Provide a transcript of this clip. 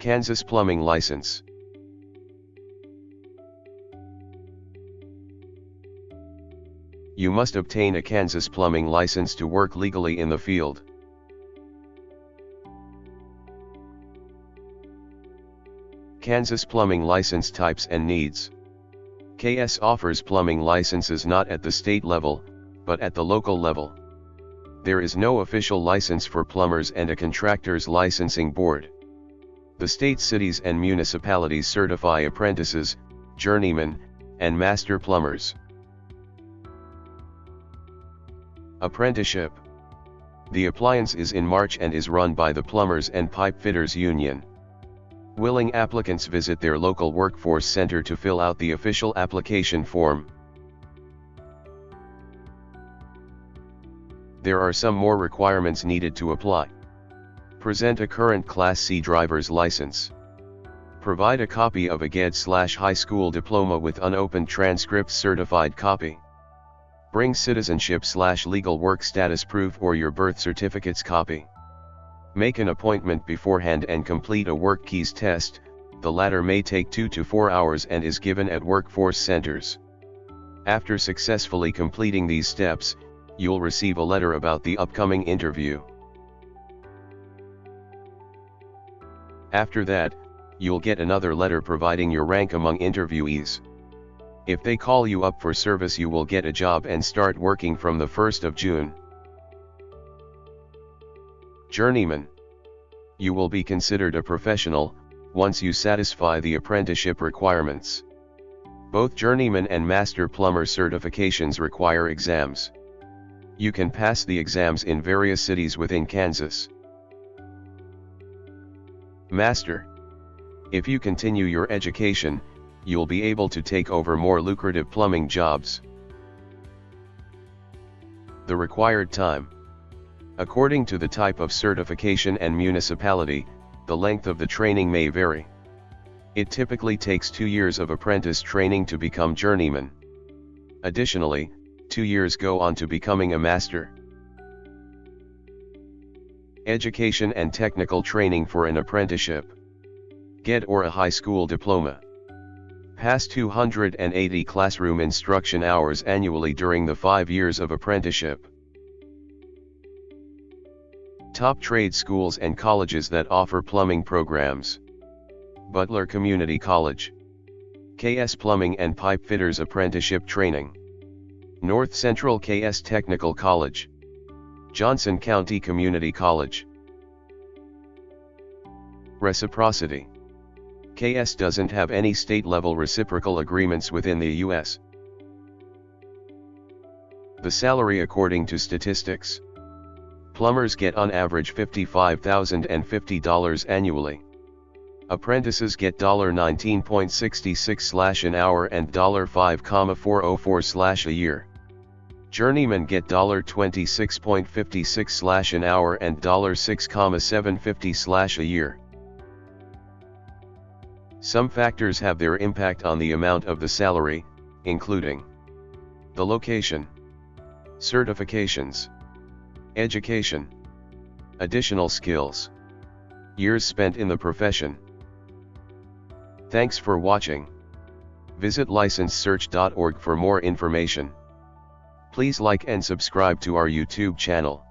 Kansas Plumbing License. You must obtain a Kansas plumbing license to work legally in the field. Kansas plumbing license types and needs. KS offers plumbing licenses not at the state level, but at the local level. There is no official license for plumbers and a contractor's licensing board. The state cities and municipalities certify apprentices, journeymen, and master plumbers. Apprenticeship The appliance is in March and is run by the Plumbers and Pipe Fitters Union. Willing applicants visit their local workforce center to fill out the official application form. There are some more requirements needed to apply. Present a current Class C driver's license. Provide a copy of a GED-high school diploma with unopened transcript certified copy. Bring citizenship-legal work status proof or your birth certificate's copy. Make an appointment beforehand and complete a WorkKeys test, the latter may take 2 to 4 hours and is given at workforce centers. After successfully completing these steps, you'll receive a letter about the upcoming interview. After that, you'll get another letter providing your rank among interviewees. If they call you up for service you will get a job and start working from the 1st of June. Journeyman. You will be considered a professional, once you satisfy the apprenticeship requirements. Both journeyman and master plumber certifications require exams. You can pass the exams in various cities within Kansas. Master. If you continue your education, you'll be able to take over more lucrative plumbing jobs. The required time. According to the type of certification and municipality, the length of the training may vary. It typically takes two years of apprentice training to become journeyman. Additionally, two years go on to becoming a master. Education and technical training for an apprenticeship. Get or a high school diploma. Pass 280 classroom instruction hours annually during the five years of apprenticeship. Top trade schools and colleges that offer plumbing programs. Butler Community College. KS Plumbing and Pipe Fitters Apprenticeship Training. North Central KS Technical College. Johnson County Community College. Reciprocity. KS doesn't have any state-level reciprocal agreements within the U.S. The salary according to statistics. Plumbers get on average $55,050 annually. Apprentices get $19.66 an hour and $5,404 slash a year. Journeymen get $26.56 slash an hour and $6,750 slash a year. Some factors have their impact on the amount of the salary, including the location, certifications, Education. Additional skills. Years spent in the profession. Thanks for watching. Visit licensesearch.org for more information. Please like and subscribe to our YouTube channel.